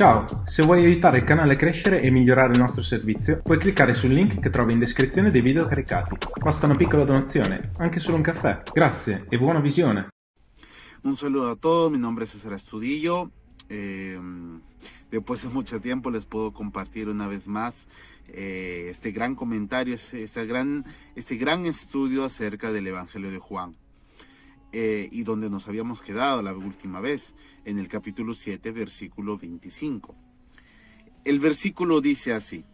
Ciao, se vuoi aiutare il canale a crescere e migliorare il nostro servizio, puoi cliccare sul link che trovi in descrizione dei video caricati. Basta una piccola donazione, anche solo un caffè. Grazie e buona visione. Un saludo a todos, mi nombre es César Estudillo. Eh, después de mucho tiempo les puedo compartir una vez más eh, este gran comentario, este, este, gran, este gran estudio acerca del Evangelio de Juan. Eh, y donde nos habíamos quedado la última vez, en el capítulo 7, versículo 25. El versículo dice así,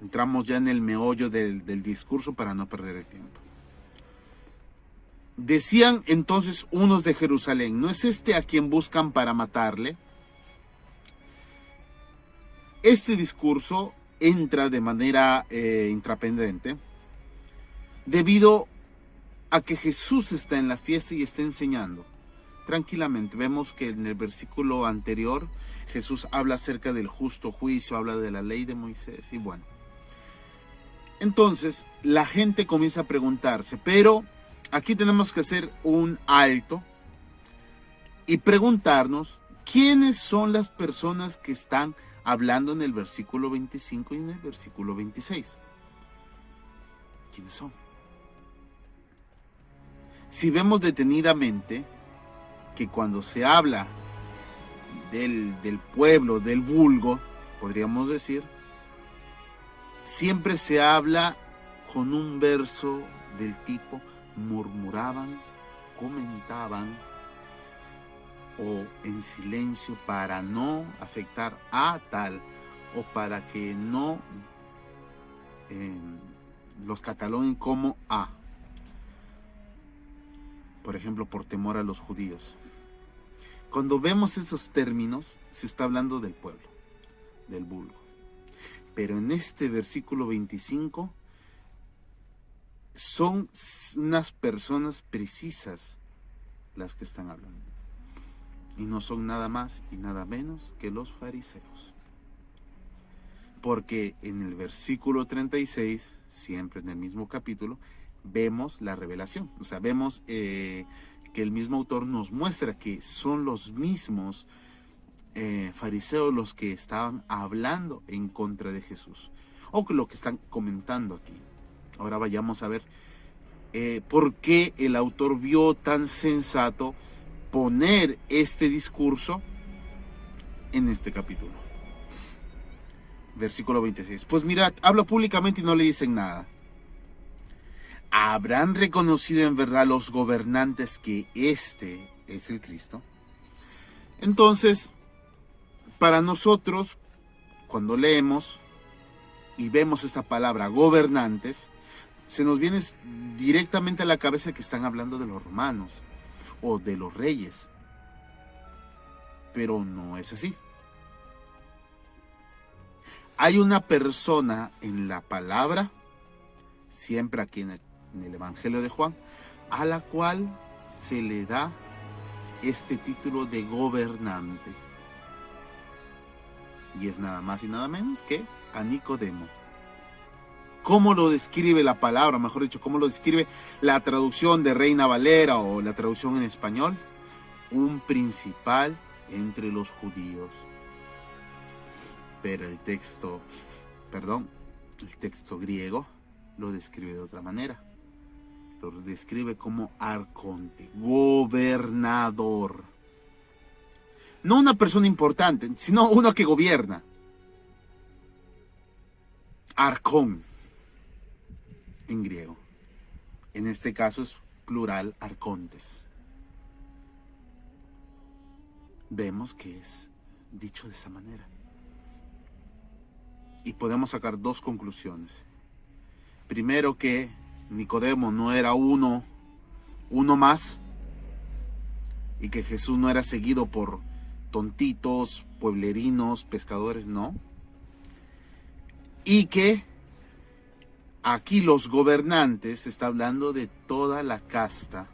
entramos ya en el meollo del, discurso para no perder el tiempo. Decían entonces unos de Jerusalén, ¿no es este a quien buscan para matarle? Este discurso entra de manera eh, intrapendente debido a que Jesús está en la fiesta y está enseñando. Tranquilamente, vemos que en el versículo anterior Jesús habla acerca del justo juicio, habla de la ley de Moisés y bueno. Entonces la gente comienza a preguntarse, pero aquí tenemos que hacer un alto y preguntarnos quiénes son las personas que están hablando en el versículo 25 y en el versículo 26. ¿Quiénes son? Si vemos detenidamente que cuando se habla del, del pueblo, del vulgo, podríamos decir, siempre se habla con un verso del tipo murmuraban, comentaban o en silencio para no afectar a tal o para que no eh, los cataloguen como a por ejemplo, por temor a los judíos. Cuando vemos esos términos, se está hablando del pueblo, del vulgo. Pero en este versículo 25, son unas personas precisas las que están hablando. Y no son nada más y nada menos que los fariseos. Porque en el versículo 36, siempre en el mismo capítulo, vemos la revelación. O sea, vemos eh, que el mismo autor nos muestra que son los mismos eh, fariseos los que estaban hablando en contra de Jesús. O lo que están comentando aquí. Ahora vayamos a ver eh, por qué el autor vio tan sensato poner este discurso en este capítulo. Versículo 26. Pues mirad, habla públicamente y no le dicen nada. ¿Habrán reconocido en verdad los gobernantes que este es el Cristo? Entonces, para nosotros, cuando leemos y vemos esta palabra gobernantes, se nos viene directamente a la cabeza que están hablando de los romanos o de los reyes. Pero no es así. Hay una persona en la palabra, siempre aquí en el en el Evangelio de Juan, a la cual se le da este título de gobernante. Y es nada más y nada menos que a Nicodemo. ¿Cómo lo describe la palabra? Mejor dicho, ¿cómo lo describe la traducción de Reina Valera o la traducción en español? Un principal entre los judíos. Pero el texto, perdón, el texto griego lo describe de otra manera lo describe como arconte, gobernador. No una persona importante, sino uno que gobierna. Arcón, en griego. En este caso es plural arcontes. Vemos que es dicho de esa manera. Y podemos sacar dos conclusiones. Primero que Nicodemo no era uno, uno más, y que Jesús no era seguido por tontitos, pueblerinos, pescadores, no. Y que aquí los gobernantes, está hablando de toda la casta.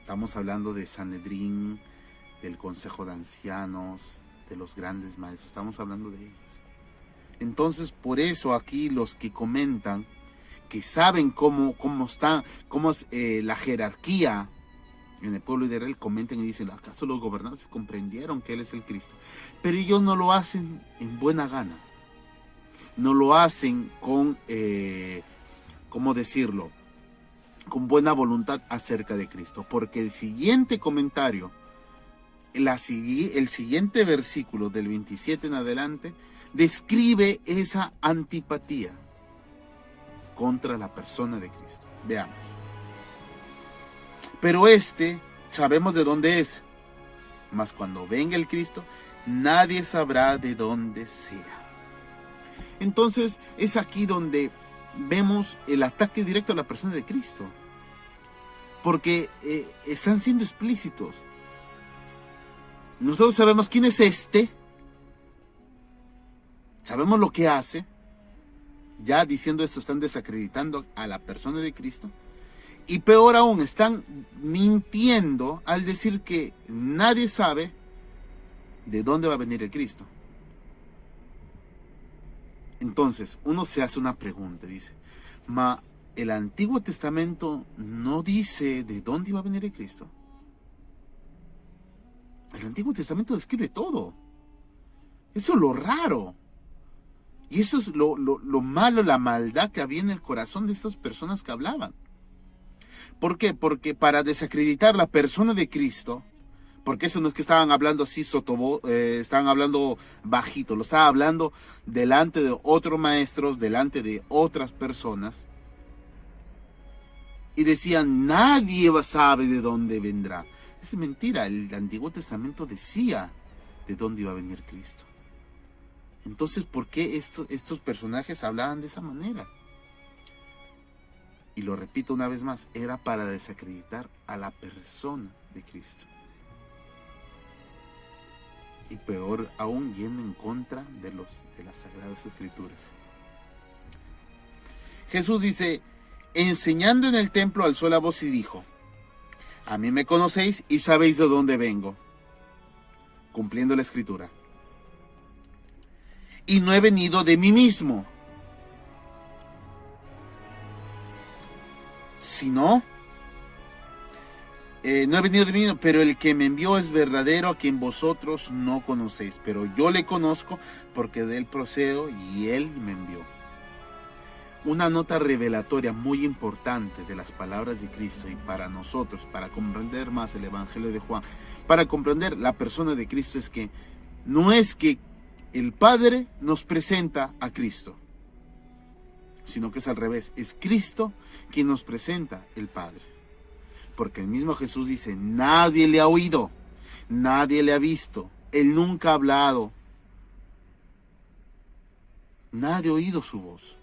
Estamos hablando de Sanedrín, del Consejo de Ancianos, de los grandes maestros, estamos hablando de ellos. Entonces, por eso aquí los que comentan, que saben cómo, cómo está, cómo es eh, la jerarquía en el pueblo de Israel comentan y dicen, ¿acaso los gobernantes comprendieron que Él es el Cristo? Pero ellos no lo hacen en buena gana. No lo hacen con, eh, ¿cómo decirlo? Con buena voluntad acerca de Cristo. Porque el siguiente comentario, la, el siguiente versículo del 27 en adelante, describe esa antipatía contra la persona de Cristo. Veamos. Pero este sabemos de dónde es. Mas cuando venga el Cristo, nadie sabrá de dónde sea. Entonces es aquí donde vemos el ataque directo a la persona de Cristo. Porque eh, están siendo explícitos. Nosotros sabemos quién es este. Sabemos lo que hace. Ya diciendo esto están desacreditando a la persona de Cristo. Y peor aún, están mintiendo al decir que nadie sabe de dónde va a venir el Cristo. Entonces, uno se hace una pregunta, dice, ma, ¿el Antiguo Testamento no dice de dónde iba a venir el Cristo? El Antiguo Testamento describe todo. Eso es lo raro. Y eso es lo, lo malo, la maldad que había en el corazón de estas personas que hablaban. ¿Por qué? Porque para desacreditar la persona de Cristo, porque eso no es que estaban hablando así, sotobo, eh, estaban hablando bajito, lo estaba hablando delante de otros maestros, delante de otras personas. Y decían, nadie sabe de dónde vendrá. Es mentira, el Antiguo Testamento decía de dónde iba a venir Cristo. Entonces, ¿por qué estos, personajes hablaban de esa manera? y lo repito una vez más, era para desacreditar a la persona de Cristo. Y peor aún yendo en contra de, los, de las Sagradas Escrituras. Jesús dice, enseñando en el templo alzó la voz y dijo, a mí me conocéis y sabéis de dónde vengo, cumpliendo la escritura. Y no he venido de mí mismo, si no, eh, no he venido de mí, pero el que me envió es verdadero, a quien vosotros no conocéis, pero yo le conozco porque de él procedo y él me envió. Una nota revelatoria muy importante de las palabras de Cristo y para nosotros, para comprender más el Evangelio de Juan, para comprender la persona de Cristo es que no es que el Padre nos presenta a Cristo, sino que es al revés, es Cristo quien nos presenta el Padre. Porque el mismo Jesús dice, nadie le ha oído, nadie le ha visto, él nunca ha hablado, nadie ha oído su voz.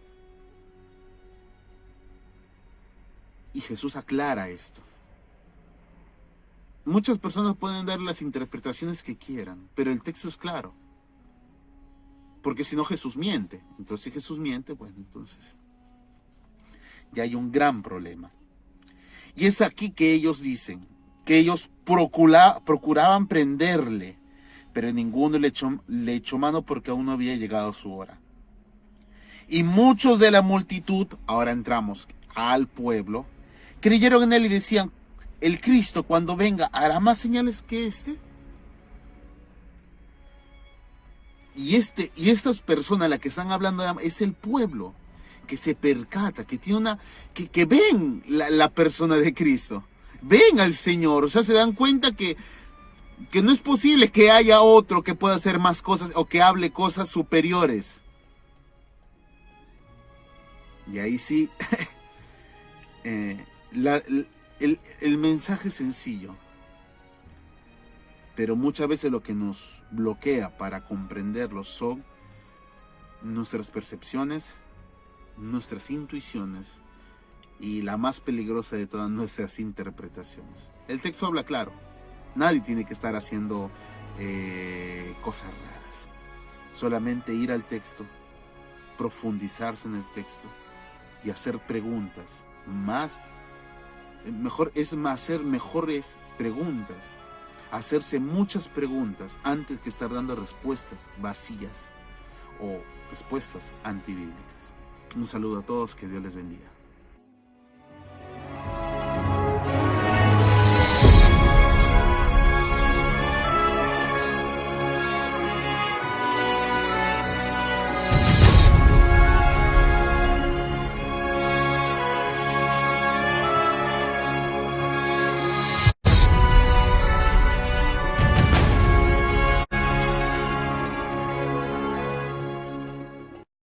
Y Jesús aclara esto. Muchas personas pueden dar las interpretaciones que quieran, pero el texto es claro. Porque si no Jesús miente. Entonces si Jesús miente, bueno, entonces ya hay un gran problema. Y es aquí que ellos dicen que ellos procuraban prenderle, pero ninguno le echó, le echó mano porque aún no había llegado su hora. Y muchos de la multitud, ahora entramos al pueblo, creyeron en él y decían, el Cristo cuando venga hará más señales que este. Y, este, y estas personas, la que están hablando, es el pueblo que se percata, que tiene una, que, que ven la, la, persona de Cristo, ven al Señor, o sea, se dan cuenta que, que no es posible que haya otro que pueda hacer más cosas o que hable cosas superiores. Y ahí sí, eh, el, el mensaje sencillo pero muchas veces lo que nos bloquea para comprenderlo son nuestras percepciones, nuestras intuiciones y la más peligrosa de todas nuestras interpretaciones. El texto habla claro, nadie tiene que estar haciendo eh, cosas raras, solamente ir al texto, profundizarse en el texto y hacer preguntas, más, mejor es más, hacer mejores preguntas hacerse muchas preguntas antes que estar dando respuestas vacías o respuestas antibíblicas. Un saludo a todos, que Dios les bendiga.